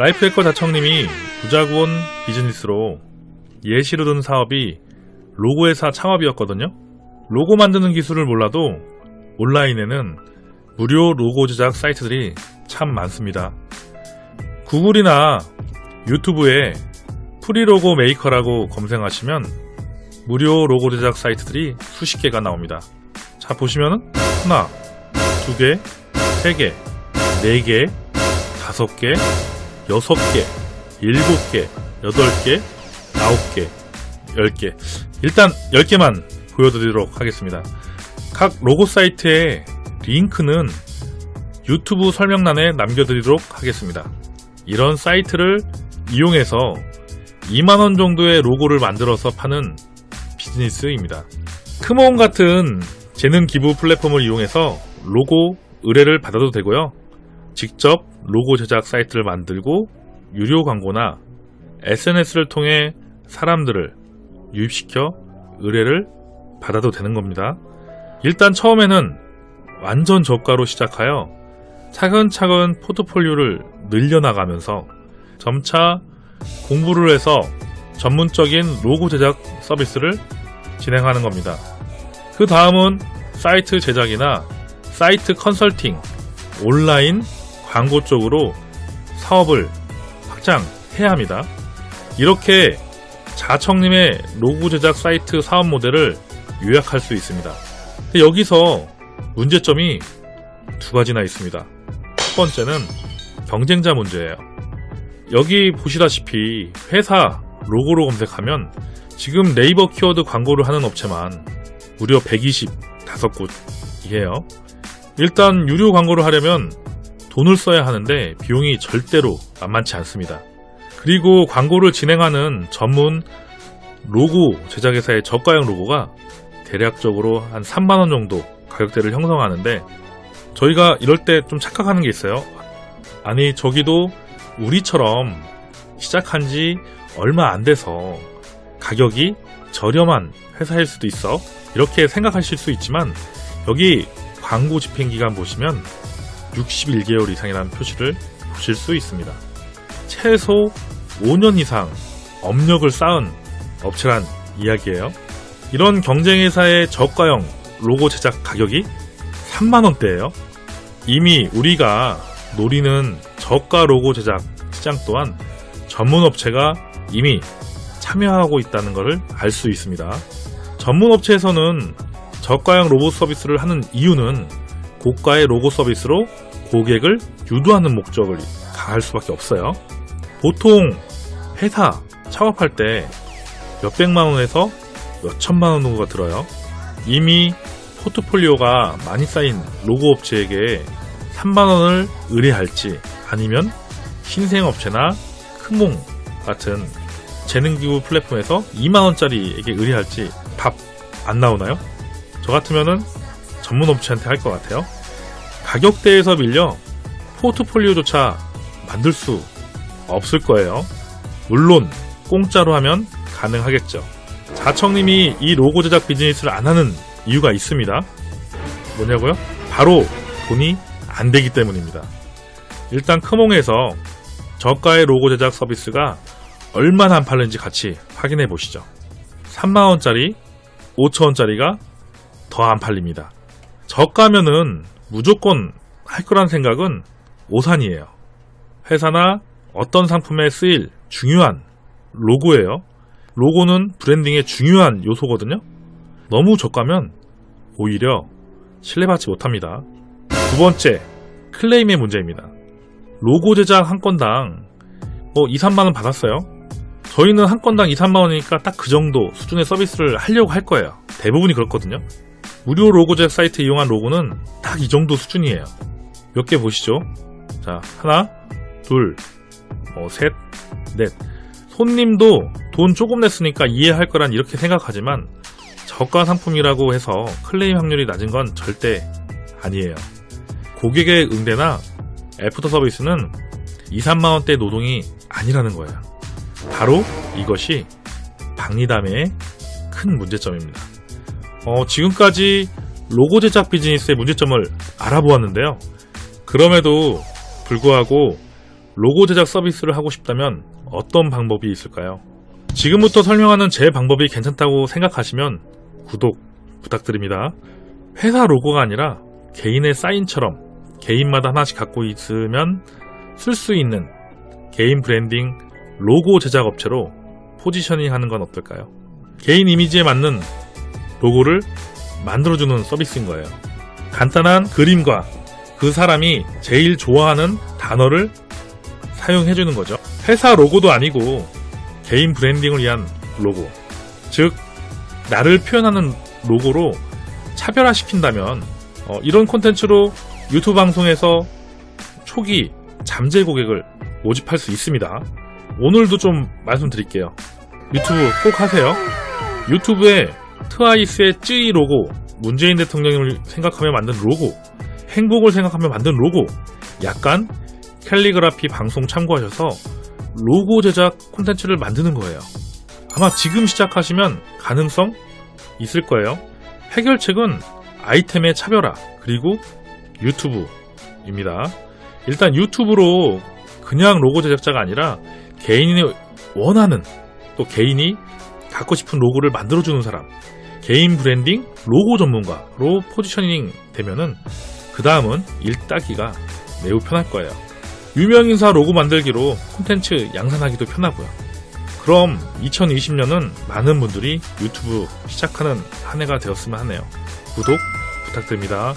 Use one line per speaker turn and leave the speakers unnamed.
라이프해커 자청님이 부자구원 비즈니스로 예시로 든 사업이 로고 회사 창업이었거든요. 로고 만드는 기술을 몰라도 온라인에는 무료 로고 제작 사이트들이 참 많습니다. 구글이나 유튜브에 free logo maker라고 검색하시면 무료 로고 제작 사이트들이 수십 개가 나옵니다. 자, 보시면은 하나, 두 개, 세 개, 네 개, 다섯 개, 여섯 개, 일곱 개, 여덟 개, 아홉 개, 열 개. 일단 열 개만 보여드리도록 하겠습니다. 각 로고 사이트의 링크는 유튜브 설명란에 남겨드리도록 하겠습니다. 이런 사이트를 이용해서 2만원 정도의 로고를 만들어서 파는 비즈니스입니다. 크모온 같은 재능 기부 플랫폼을 이용해서 로고 의뢰를 받아도 되고요. 직접 로고 제작 사이트를 만들고 유료 광고나 SNS를 통해 사람들을 유입시켜 의뢰를 받아도 되는 겁니다. 일단 처음에는 완전 저가로 시작하여 차근차근 포트폴리오를 늘려나가면서 점차 공부를 해서 전문적인 로고 제작 서비스를 진행하는 겁니다. 그 다음은 사이트 제작이나 사이트 컨설팅, 온라인 광고 쪽으로 사업을 확장해야 합니다. 이렇게 자청님의 로고 제작 사이트 사업 모델을 요약할 수 있습니다. 여기서 문제점이 두 가지나 있습니다. 첫 번째는 경쟁자 문제예요. 여기 보시다시피 회사 로고로 검색하면 지금 네이버 키워드 광고를 하는 업체만 무려 125곳이에요. 일단 유료 광고를 하려면 돈을 써야 하는데 비용이 절대로 만만치 않습니다. 그리고 광고를 진행하는 전문 로고 제작회사의 저가형 로고가 대략적으로 한 3만원 정도 가격대를 형성하는데 저희가 이럴 때 좀 착각하는 게 있어요. 아니 저기도 우리처럼 시작한 지 얼마 안 돼서 가격이 저렴한 회사일 수도 있어. 이렇게 생각하실 수 있지만 여기 광고 집행 기간 보시면 61개월 이상이라는 표시를 보실 수 있습니다. 최소 5년 이상 업력을 쌓은 업체란 이야기예요. 이런 경쟁회사의 저가형 로고 제작 가격이 3만원대예요. 이미 우리가 노리는 저가 로고 제작 시장 또한 전문 업체가 이미 참여하고 있다는 것을 알 수 있습니다. 전문 업체에서는 저가형 로고 서비스를 하는 이유는 고가의 로고 서비스로 고객을 유도하는 목적을 가할 수밖에 없어요. 보통 회사 창업할 때 몇백만 원에서 몇천만 원 정도가 들어요. 이미 포트폴리오가 많이 쌓인 로고 업체에게 3만 원을 의뢰할지 아니면 신생업체나 크몽 같은 재능기부 플랫폼에서 2만 원짜리에게 의뢰할지 답 안 나오나요? 저 같으면은 전문 업체한테 할 것 같아요. 가격대에서 밀려 포트폴리오조차 만들 수 없을 거예요. 물론 공짜로 하면 가능하겠죠. 자청님이 이 로고 제작 비즈니스를 안 하는 이유가 있습니다. 뭐냐고요? 바로 돈이 안 되기 때문입니다. 일단 크몽에서 저가의 로고 제작 서비스가 얼마나 안 팔는지 같이 확인해 보시죠. 3만원짜리, 5천원짜리가 더 안 팔립니다. 저가면은 무조건 할 거란 생각은 오산이에요. 회사나 어떤 상품에 쓰일 중요한 로고예요. 로고는 브랜딩의 중요한 요소거든요. 너무 저가면 오히려 신뢰받지 못합니다. 두 번째, 클레임의 문제입니다. 로고 제작 한 건당 뭐 2, 3만원 받았어요. 저희는 한 건당 2, 3만원이니까 딱 그 정도 수준의 서비스를 하려고 할 거예요. 대부분이 그렇거든요. 무료 로고 제작 사이트 이용한 로고는 딱 이 정도 수준이에요. 몇 개 보시죠. 자, 하나, 둘, 뭐 셋, 넷. 손님도 돈 조금 냈으니까 이해할 거란 이렇게 생각하지만 저가 상품이라고 해서 클레임 확률이 낮은 건 절대 아니에요. 고객의 응대나 애프터 서비스는 2, 3만원대 노동이 아니라는 거예요. 바로 이것이 박리담의 큰 문제점입니다. 어, 지금까지 로고 제작 비즈니스의 문제점을 알아보았는데요. 그럼에도 불구하고 로고 제작 서비스를 하고 싶다면 어떤 방법이 있을까요? 지금부터 설명하는 제 방법이 괜찮다고 생각하시면 구독 부탁드립니다. 회사 로고가 아니라 개인의 사인처럼 개인마다 하나씩 갖고 있으면 쓸 수 있는 개인 브랜딩 로고 제작 업체로 positioning 하는 건 어떨까요? 개인 이미지에 맞는 로고를 만들어주는 서비스인 거예요. 간단한 그림과 그 사람이 제일 좋아하는 단어를 사용해주는 거죠. 회사 로고도 아니고 개인 branding을 위한 로고. 즉, 나를 표현하는 로고로 차별화시킨다면 어, 이런 콘텐츠로 유튜브 방송에서 초기 잠재 고객을 모집할 수 있습니다. 오늘도 좀 말씀드릴게요. 유튜브 꼭 하세요. 유튜브에 트와이스의 쯔이 로고, 문재인 대통령을 생각하며 만든 로고, 행복을 생각하며 만든 로고, 약간 캘리그라피 방송 참고하셔서 로고 제작 콘텐츠를 만드는 거예요. 아마 지금 시작하시면 가능성 있을 거예요. 해결책은 아이템의 차별화, 그리고 유튜브입니다. 일단 유튜브로 그냥 로고 제작자가 아니라 개인이 원하는 또 개인이 갖고 싶은 로고를 만들어주는 사람, 개인 브랜딩 로고 전문가로 positioning 되면은 그 다음은 일 따기가 매우 편할 거예요. 유명인사 로고 만들기로 콘텐츠 양산하기도 편하고요. 그럼 2020년은 많은 분들이 유튜브 시작하는 한 해가 되었으면 하네요. 구독 부탁드립니다.